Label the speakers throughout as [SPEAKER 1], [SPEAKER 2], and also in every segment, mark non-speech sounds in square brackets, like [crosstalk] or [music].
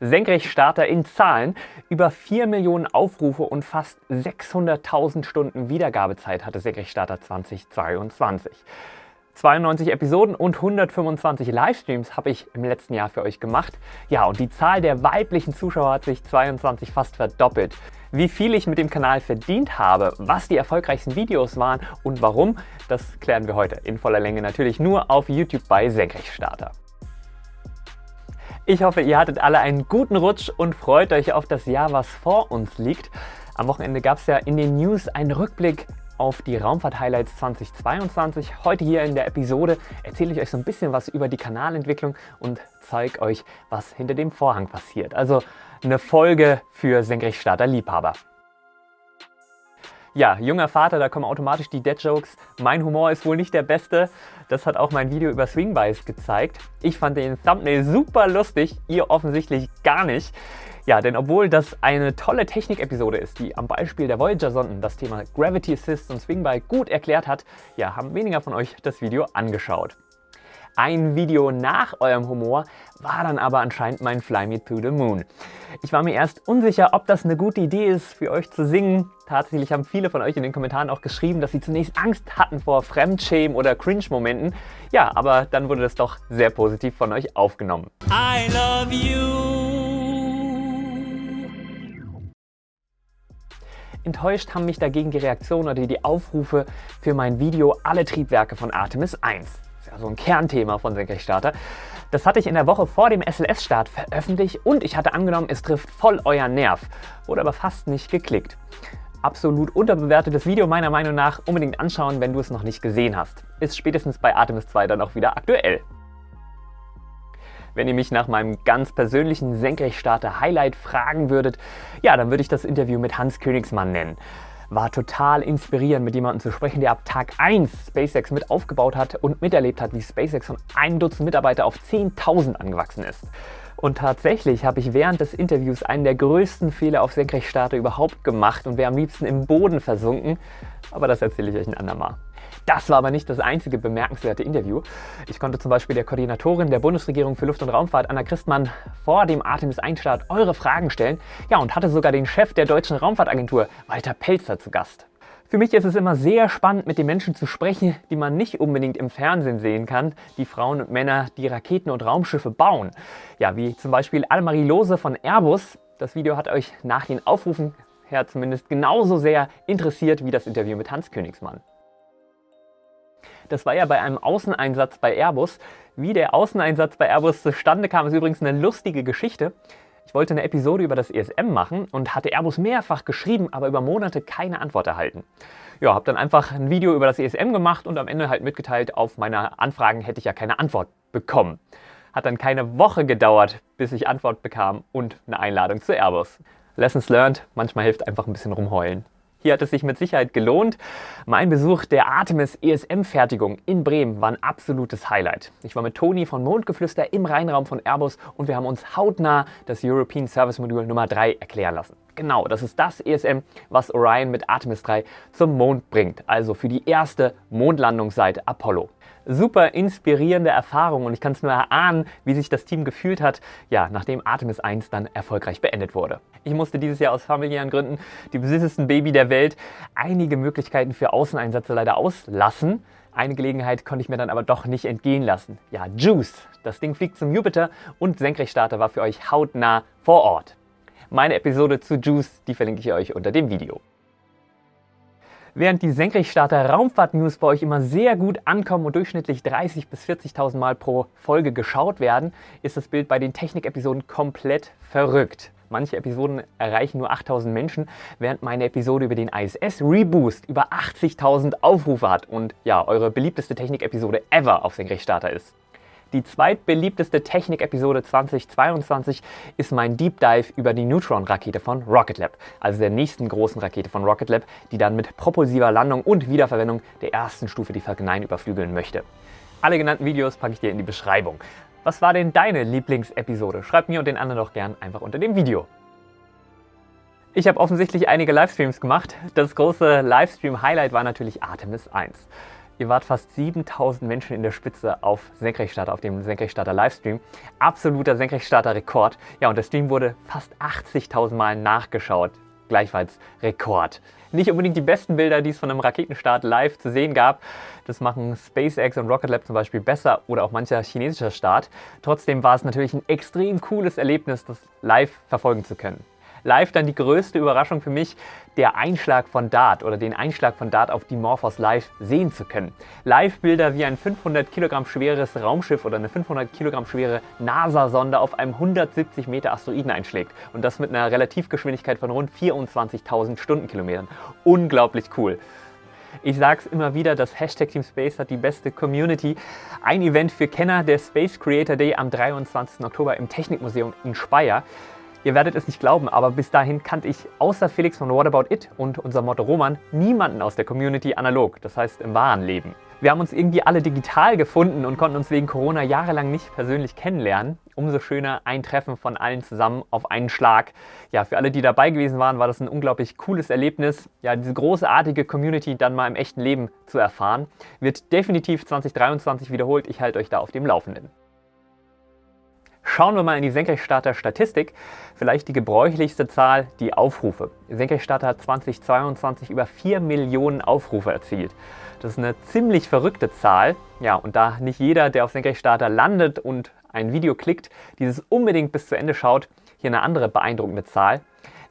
[SPEAKER 1] Senkrechtstarter in Zahlen. Über 4 Millionen Aufrufe und fast 600.000 Stunden Wiedergabezeit hatte Senkrechtstarter 2022. 92 Episoden und 125 Livestreams habe ich im letzten Jahr für euch gemacht. Ja, und die Zahl der weiblichen Zuschauer hat sich 22 fast verdoppelt. Wie viel ich mit dem Kanal verdient habe, was die erfolgreichsten Videos waren und warum, das klären wir heute in voller Länge natürlich nur auf YouTube bei Senkrechtstarter. Ich hoffe, ihr hattet alle einen guten Rutsch und freut euch auf das Jahr, was vor uns liegt. Am Wochenende gab es ja in den News einen Rückblick auf die Raumfahrt-Highlights 2022. Heute hier in der Episode erzähle ich euch so ein bisschen was über die Kanalentwicklung und zeige euch, was hinter dem Vorhang passiert. Also eine Folge für Senkrechtstarter-Liebhaber. Ja, junger Vater, da kommen automatisch die Dead-Jokes. Mein Humor ist wohl nicht der beste. Das hat auch mein Video über Swingbies gezeigt. Ich fand den Thumbnail super lustig, ihr offensichtlich gar nicht. Ja, denn obwohl das eine tolle Technik-Episode ist, die am Beispiel der Voyager-Sonden das Thema Gravity Assist und Swingby gut erklärt hat, ja, haben weniger von euch das Video angeschaut. Ein Video nach eurem Humor war dann aber anscheinend mein Fly Me to the Moon. Ich war mir erst unsicher, ob das eine gute Idee ist, für euch zu singen. Tatsächlich haben viele von euch in den Kommentaren auch geschrieben, dass sie zunächst Angst hatten vor Fremdschämen oder Cringe-Momenten. Ja, aber dann wurde das doch sehr positiv von euch aufgenommen. I love you. Enttäuscht haben mich dagegen die Reaktionen oder die Aufrufe für mein Video Alle Triebwerke von Artemis 1 ja so ein Kernthema von Senkrechtstarter. Das hatte ich in der Woche vor dem SLS-Start veröffentlicht und ich hatte angenommen, es trifft voll euer Nerv. Wurde aber fast nicht geklickt. Absolut unterbewertetes Video meiner Meinung nach. Unbedingt anschauen, wenn du es noch nicht gesehen hast. Ist spätestens bei Artemis 2 dann auch wieder aktuell. Wenn ihr mich nach meinem ganz persönlichen Senkrechtstarter-Highlight fragen würdet, ja, dann würde ich das Interview mit Hans Königsmann nennen war total inspirierend, mit jemandem zu sprechen, der ab Tag 1 SpaceX mit aufgebaut hat und miterlebt hat, wie SpaceX von einem Dutzend Mitarbeiter auf 10.000 angewachsen ist. Und tatsächlich habe ich während des Interviews einen der größten Fehler auf Senkrechtstarter überhaupt gemacht und wäre am liebsten im Boden versunken. Aber das erzähle ich euch ein andermal. Das war aber nicht das einzige bemerkenswerte Interview. Ich konnte zum Beispiel der Koordinatorin der Bundesregierung für Luft- und Raumfahrt, Anna Christmann, vor dem Artemis-1-Start eure Fragen stellen. Ja, und hatte sogar den Chef der Deutschen Raumfahrtagentur, Walter Pelzer, zu Gast. Für mich ist es immer sehr spannend, mit den Menschen zu sprechen, die man nicht unbedingt im Fernsehen sehen kann. Die Frauen und Männer, die Raketen und Raumschiffe bauen. Ja, wie zum Beispiel Annemarie Lose von Airbus. Das Video hat euch nach den Aufrufen her zumindest genauso sehr interessiert wie das Interview mit Hans Königsmann. Das war ja bei einem Außeneinsatz bei Airbus. Wie der Außeneinsatz bei Airbus zustande kam, ist übrigens eine lustige Geschichte. Ich wollte eine Episode über das ESM machen und hatte Airbus mehrfach geschrieben, aber über Monate keine Antwort erhalten. Ja, habe dann einfach ein Video über das ESM gemacht und am Ende halt mitgeteilt, auf meine Anfragen hätte ich ja keine Antwort bekommen. Hat dann keine Woche gedauert, bis ich Antwort bekam und eine Einladung zu Airbus. Lessons learned, manchmal hilft einfach ein bisschen rumheulen. Hier hat es sich mit Sicherheit gelohnt. Mein Besuch der Artemis ESM-Fertigung in Bremen war ein absolutes Highlight. Ich war mit Toni von Mondgeflüster im Rheinraum von Airbus und wir haben uns hautnah das European Service Modul Nummer 3 erklären lassen. Genau, das ist das ESM, was Orion mit Artemis 3 zum Mond bringt, also für die erste Mondlandung seit Apollo super inspirierende Erfahrung und ich kann es nur erahnen, wie sich das Team gefühlt hat, ja, nachdem Artemis 1 dann erfolgreich beendet wurde. Ich musste dieses Jahr aus familiären Gründen, die süßesten Baby der Welt, einige Möglichkeiten für Außeneinsätze leider auslassen. Eine Gelegenheit konnte ich mir dann aber doch nicht entgehen lassen. Ja, Juice, das Ding fliegt zum Jupiter und Senkrechtstarter war für euch hautnah vor Ort. Meine Episode zu Juice, die verlinke ich euch unter dem Video. Während die Senkrechtstarter Raumfahrt-News bei euch immer sehr gut ankommen und durchschnittlich 30.000 bis 40.000 Mal pro Folge geschaut werden, ist das Bild bei den Technik-Episoden komplett verrückt. Manche Episoden erreichen nur 8000 Menschen, während meine Episode über den ISS Reboost über 80.000 Aufrufe hat und ja, eure beliebteste Technik-Episode ever auf Senkrechtstarter ist. Die zweitbeliebteste Technik-Episode 2022 ist mein Deep Dive über die Neutron-Rakete von Rocket Lab, also der nächsten großen Rakete von Rocket Lab, die dann mit propulsiver Landung und Wiederverwendung der ersten Stufe die Falcon 9 überflügeln möchte. Alle genannten Videos packe ich dir in die Beschreibung. Was war denn deine Lieblingsepisode? Schreib mir und den anderen doch gern einfach unter dem Video. Ich habe offensichtlich einige Livestreams gemacht. Das große Livestream-Highlight war natürlich Artemis 1. Ihr wart fast 7000 Menschen in der Spitze auf Senkrechtstarter, auf dem Senkrechtstarter Livestream. Absoluter Senkrechtstarter Rekord. Ja, und der Stream wurde fast 80.000 Mal nachgeschaut. Gleichfalls Rekord. Nicht unbedingt die besten Bilder, die es von einem Raketenstart live zu sehen gab. Das machen SpaceX und Rocket Lab zum Beispiel besser oder auch mancher chinesischer Start. Trotzdem war es natürlich ein extrem cooles Erlebnis, das live verfolgen zu können live dann die größte Überraschung für mich, der Einschlag von Dart oder den Einschlag von Dart auf die Morphos live sehen zu können. Live-Bilder wie ein 500 Kilogramm schweres Raumschiff oder eine 500 Kilogramm schwere NASA-Sonde auf einem 170 Meter Asteroiden einschlägt und das mit einer Relativgeschwindigkeit von rund 24.000 Stundenkilometern. Unglaublich cool. Ich sage es immer wieder, das Hashtag Team Space hat die beste Community. Ein Event für Kenner, der Space Creator Day am 23. Oktober im Technikmuseum in Speyer. Ihr werdet es nicht glauben, aber bis dahin kannte ich außer Felix von What About It und unser Motto Roman niemanden aus der Community analog, das heißt im wahren Leben. Wir haben uns irgendwie alle digital gefunden und konnten uns wegen Corona jahrelang nicht persönlich kennenlernen. Umso schöner ein Treffen von allen zusammen auf einen Schlag. Ja, für alle, die dabei gewesen waren, war das ein unglaublich cooles Erlebnis. Ja, diese großartige Community dann mal im echten Leben zu erfahren. Wird definitiv 2023 wiederholt. Ich halte euch da auf dem Laufenden. Schauen wir mal in die Senkrechtstarter-Statistik. Vielleicht die gebräuchlichste Zahl, die Aufrufe. Senkrechtstarter hat 2022 über 4 Millionen Aufrufe erzielt. Das ist eine ziemlich verrückte Zahl. Ja, und da nicht jeder, der auf Senkrechtstarter landet und ein Video klickt, dieses unbedingt bis zu Ende schaut, hier eine andere beeindruckende Zahl.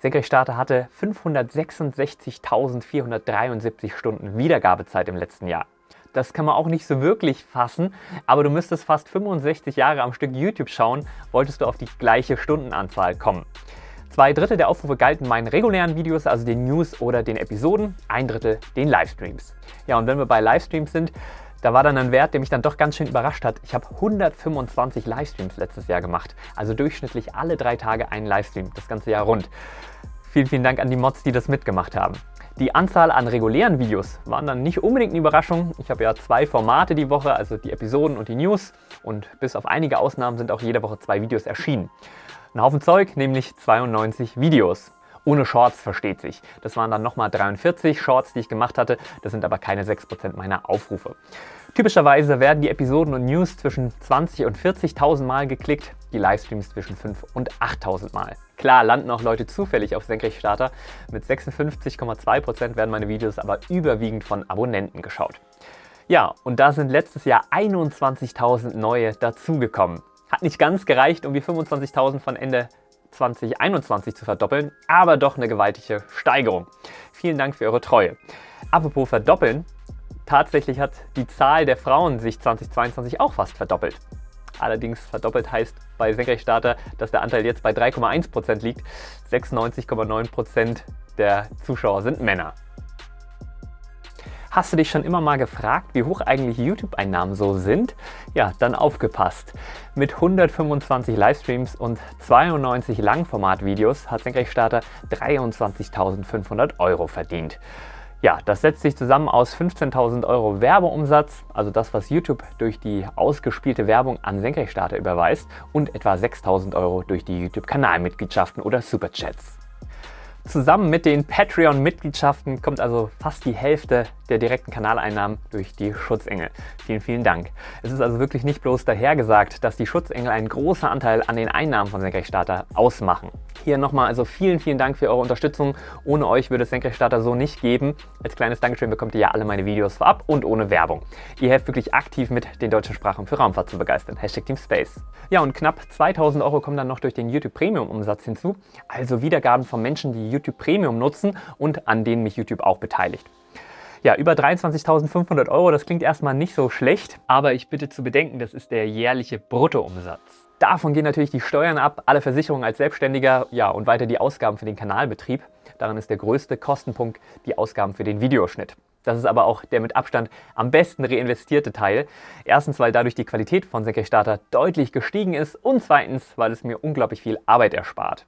[SPEAKER 1] Senkrechtstarter hatte 566.473 Stunden Wiedergabezeit im letzten Jahr. Das kann man auch nicht so wirklich fassen, aber du müsstest fast 65 Jahre am Stück YouTube schauen, wolltest du auf die gleiche Stundenanzahl kommen. Zwei Drittel der Aufrufe galten meinen regulären Videos, also den News oder den Episoden, ein Drittel den Livestreams. Ja, und wenn wir bei Livestreams sind, da war dann ein Wert, der mich dann doch ganz schön überrascht hat. Ich habe 125 Livestreams letztes Jahr gemacht, also durchschnittlich alle drei Tage einen Livestream, das ganze Jahr rund. Vielen, vielen Dank an die Mods, die das mitgemacht haben. Die Anzahl an regulären Videos waren dann nicht unbedingt eine Überraschung. Ich habe ja zwei Formate die Woche, also die Episoden und die News. Und bis auf einige Ausnahmen sind auch jede Woche zwei Videos erschienen. Ein Haufen Zeug, nämlich 92 Videos. Ohne Shorts versteht sich. Das waren dann nochmal 43 Shorts, die ich gemacht hatte. Das sind aber keine 6% meiner Aufrufe. Typischerweise werden die Episoden und News zwischen 20 und 40.000 Mal geklickt, die Livestreams zwischen 5 und 8.000 Mal. Klar landen auch Leute zufällig auf Senkrechtstarter. Mit 56,2% werden meine Videos aber überwiegend von Abonnenten geschaut. Ja, und da sind letztes Jahr 21.000 neue dazugekommen. Hat nicht ganz gereicht, um die 25.000 von Ende 2021 zu verdoppeln, aber doch eine gewaltige Steigerung. Vielen Dank für eure Treue. Apropos verdoppeln, Tatsächlich hat die Zahl der Frauen sich 2022 auch fast verdoppelt. Allerdings verdoppelt heißt bei Senkrechtstarter, dass der Anteil jetzt bei 3,1% liegt. 96,9% der Zuschauer sind Männer. Hast du dich schon immer mal gefragt, wie hoch eigentlich YouTube-Einnahmen so sind? Ja, dann aufgepasst. Mit 125 Livestreams und 92 Langformatvideos hat Senkrechtstarter 23.500 Euro verdient. Ja, das setzt sich zusammen aus 15.000 Euro Werbeumsatz, also das, was YouTube durch die ausgespielte Werbung an Senkrechtstarter überweist und etwa 6.000 Euro durch die YouTube-Kanalmitgliedschaften oder Superchats. Zusammen mit den Patreon-Mitgliedschaften kommt also fast die Hälfte der direkten Kanaleinnahmen durch die Schutzengel. Vielen, vielen Dank. Es ist also wirklich nicht bloß dahergesagt, dass die Schutzengel einen großen Anteil an den Einnahmen von Senkrechtstarter ausmachen. Hier nochmal also vielen, vielen Dank für eure Unterstützung. Ohne euch würde es Senkrechtstarter so nicht geben. Als kleines Dankeschön bekommt ihr ja alle meine Videos vorab und ohne Werbung. Ihr helft wirklich aktiv mit, den deutschen Sprachen für Raumfahrt zu begeistern. Hashtag Team Space. Ja, und knapp 2000 Euro kommen dann noch durch den YouTube Premium Umsatz hinzu. Also Wiedergaben von Menschen, die YouTube Premium nutzen und an denen mich YouTube auch beteiligt. Ja, über 23.500 Euro, das klingt erstmal nicht so schlecht, aber ich bitte zu bedenken, das ist der jährliche Bruttoumsatz. Davon gehen natürlich die Steuern ab, alle Versicherungen als Selbstständiger ja, und weiter die Ausgaben für den Kanalbetrieb. Daran ist der größte Kostenpunkt die Ausgaben für den Videoschnitt. Das ist aber auch der mit Abstand am besten reinvestierte Teil. Erstens, weil dadurch die Qualität von Senkrechtstarter deutlich gestiegen ist und zweitens, weil es mir unglaublich viel Arbeit erspart.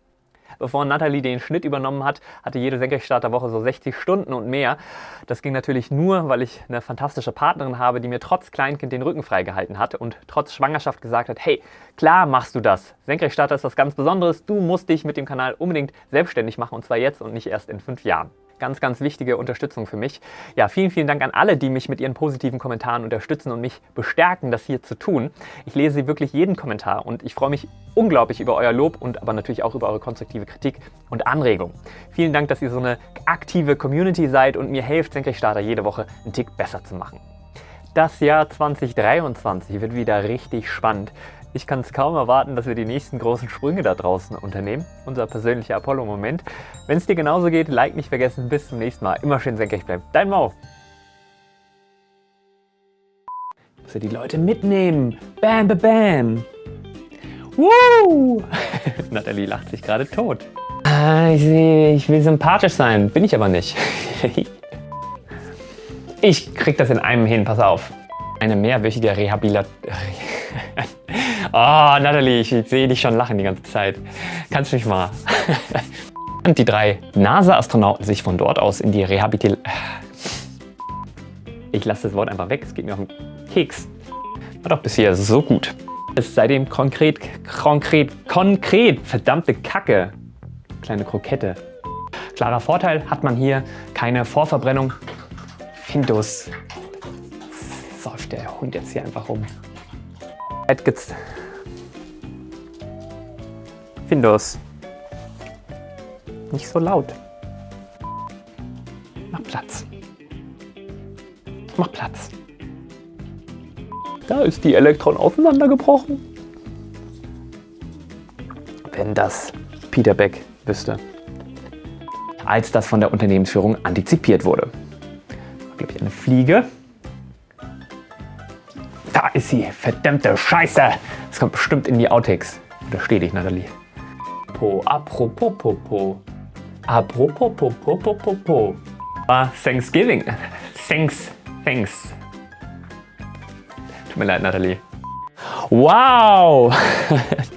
[SPEAKER 1] Bevor Natalie den Schnitt übernommen hat, hatte jede Senkrechtstarterwoche so 60 Stunden und mehr. Das ging natürlich nur, weil ich eine fantastische Partnerin habe, die mir trotz Kleinkind den Rücken freigehalten hat und trotz Schwangerschaft gesagt hat, hey, klar machst du das. Senkrechtstarter ist was ganz Besonderes. Du musst dich mit dem Kanal unbedingt selbstständig machen und zwar jetzt und nicht erst in fünf Jahren. Ganz, ganz wichtige Unterstützung für mich. Ja, vielen, vielen Dank an alle, die mich mit ihren positiven Kommentaren unterstützen und mich bestärken, das hier zu tun. Ich lese wirklich jeden Kommentar und ich freue mich unglaublich über euer Lob und aber natürlich auch über eure konstruktive Kritik und Anregung. Vielen Dank, dass ihr so eine aktive Community seid und mir helft, Senkrechtstarter jede Woche einen Tick besser zu machen. Das Jahr 2023 wird wieder richtig spannend. Ich kann es kaum erwarten, dass wir die nächsten großen Sprünge da draußen unternehmen. Unser persönlicher Apollo-Moment. Wenn es dir genauso geht, Like nicht vergessen. Bis zum nächsten Mal. Immer schön senkrecht bleiben. Dein Mau. Muss ja die Leute mitnehmen. Bam, bam, bam. Woo! [laughs] Nathalie lacht sich gerade tot. Ah, ich, ich will sympathisch sein. Bin ich aber nicht. [laughs] ich krieg das in einem hin. Pass auf. Eine mehrwöchige Rehabilitation. Oh, Natalie, ich sehe dich schon lachen die ganze Zeit. Kannst du mich mal. [laughs] Und die drei NASA-Astronauten sich von dort aus in die Rehabilitation... Ich lasse das Wort einfach weg, es geht mir auf den Keks. War doch bisher so gut. Es ist seitdem konkret, konkret, konkret, verdammte Kacke. Kleine Krokette. Klarer Vorteil hat man hier keine Vorverbrennung. Findus. Säuft der Hund jetzt hier einfach rum. Jetzt Windows. Nicht so laut. Mach Platz. Mach Platz. Da ist die Elektron auseinandergebrochen. Wenn das Peter Beck wüsste. Als das von der Unternehmensführung antizipiert wurde. Glaube ich eine Fliege. Da ist sie. Verdammte Scheiße. Das kommt bestimmt in die Outtakes. Da stehe ich, Nathalie. Popo, apropos Popo. Apropos Popo, Popo. Ah, Thanksgiving. Thanks, thanks. Tut mir leid, Nathalie. Wow! [laughs]